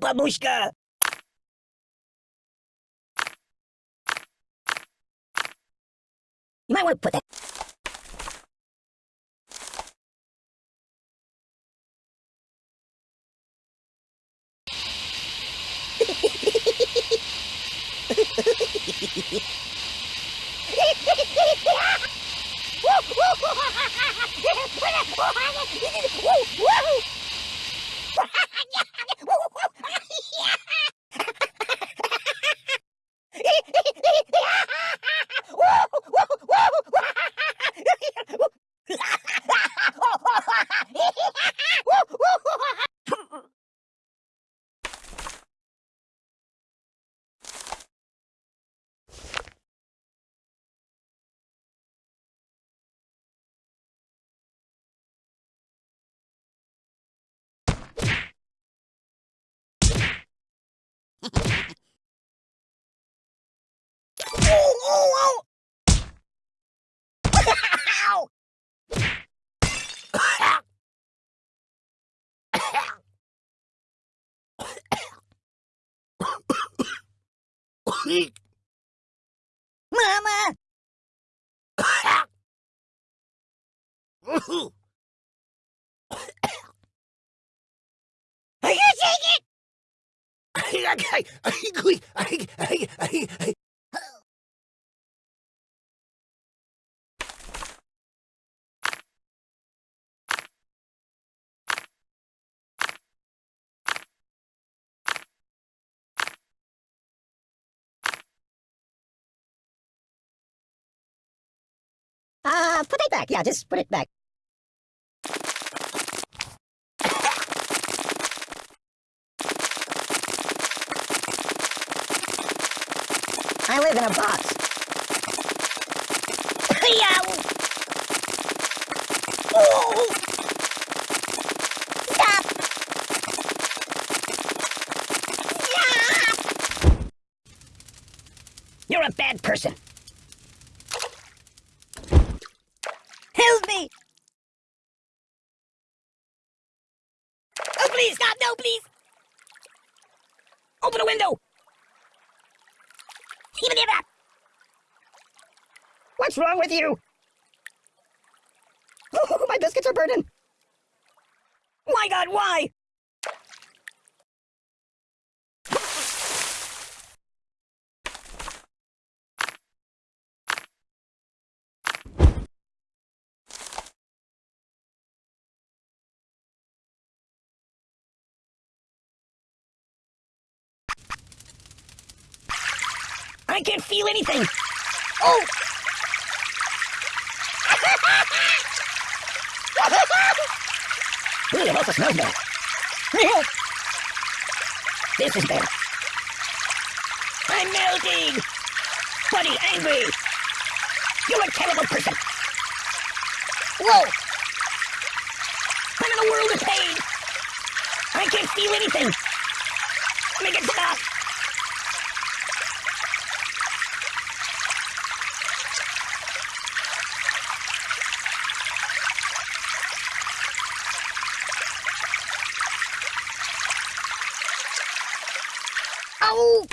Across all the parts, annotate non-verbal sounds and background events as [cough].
babushka! You might want to put that... Oh, Mama! Are you taking it? Uh, put it back. Yeah, just put it back. I live in a box. Yow! Oh! You're a bad person. Help me! Oh, please, God, no, please! Open a window! Even if that! What's wrong with you? [laughs] Oh, my biscuits are burning! My God, why? I can't feel anything. Oh! [laughs] Ooh, it also smells bad. [laughs] this is bad. I'm melting! Buddy, angry! You're a terrible person! Whoa! I'm in a world of pain! I can't feel anything! Make it stop! Ow!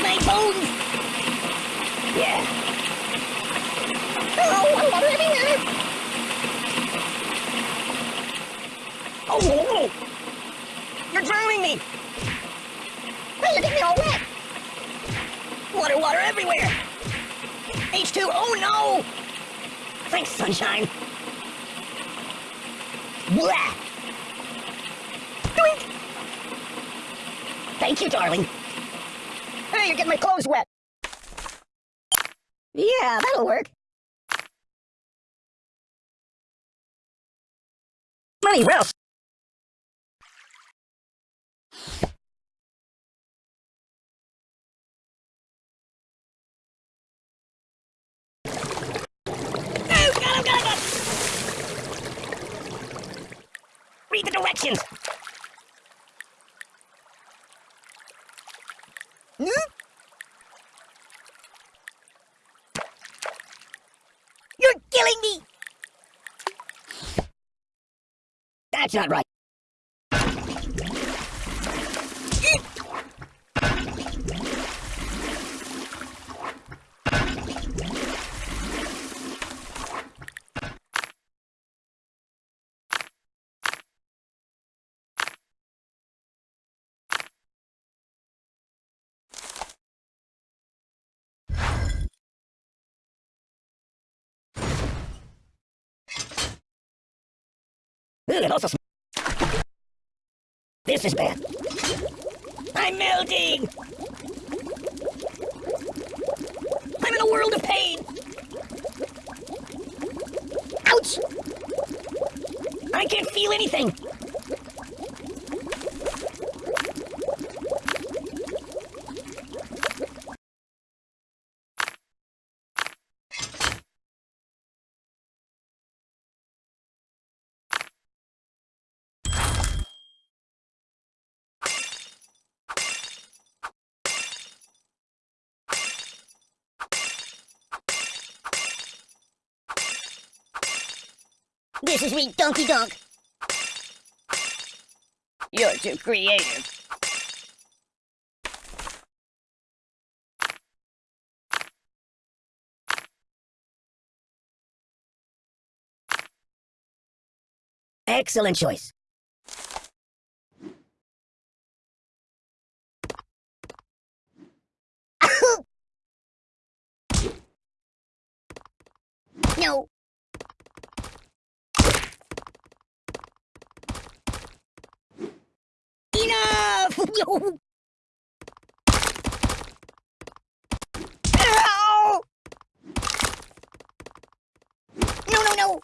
My bones! Yeah. Oh, I water everywhere! Oh, oh, oh! You're drowning me! Hey, you're getting me all wet! Water, water everywhere! H2, oh no! Thanks, sunshine! Blah! Doink! Thank you, darling. Hey, you're getting my clothes wet. Yeah, that'll work. Money, Ralph. seconds! Hmm? You're killing me! That's not right. It also This is bad. I'm melting! I'm in a world of pain! Ouch! I can't feel anything! This is me, Donkey Donk. You're too creative. Excellent choice. [coughs] no. Enough! Ow! No, no, no!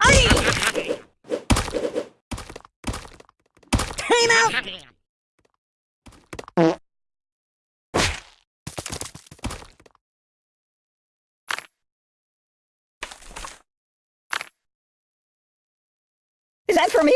Aye! Time out! Is that for me?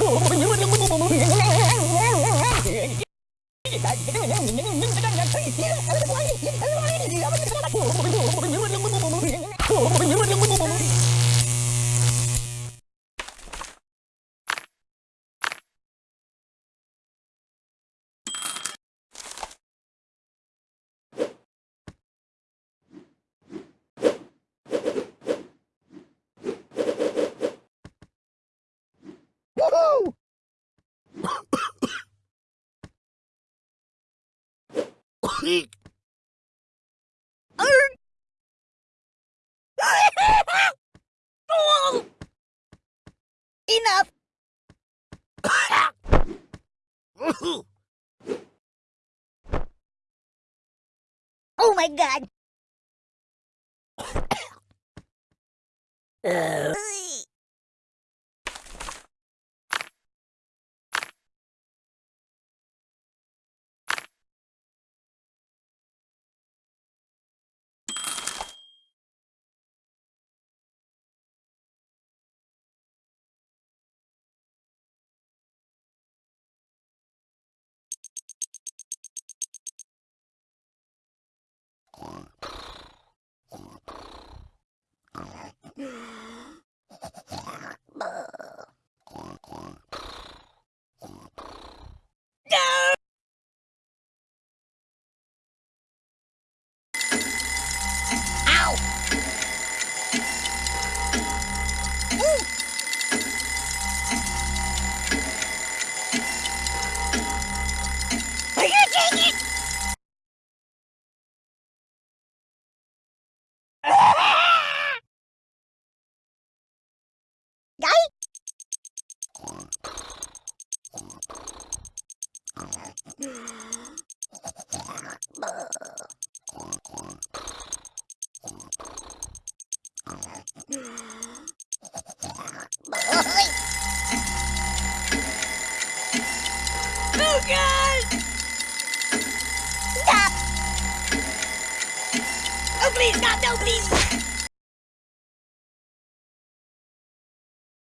Oh, Oh! [laughs] Enough! [laughs] Oh my god! [laughs] Uh, Stop! Oh,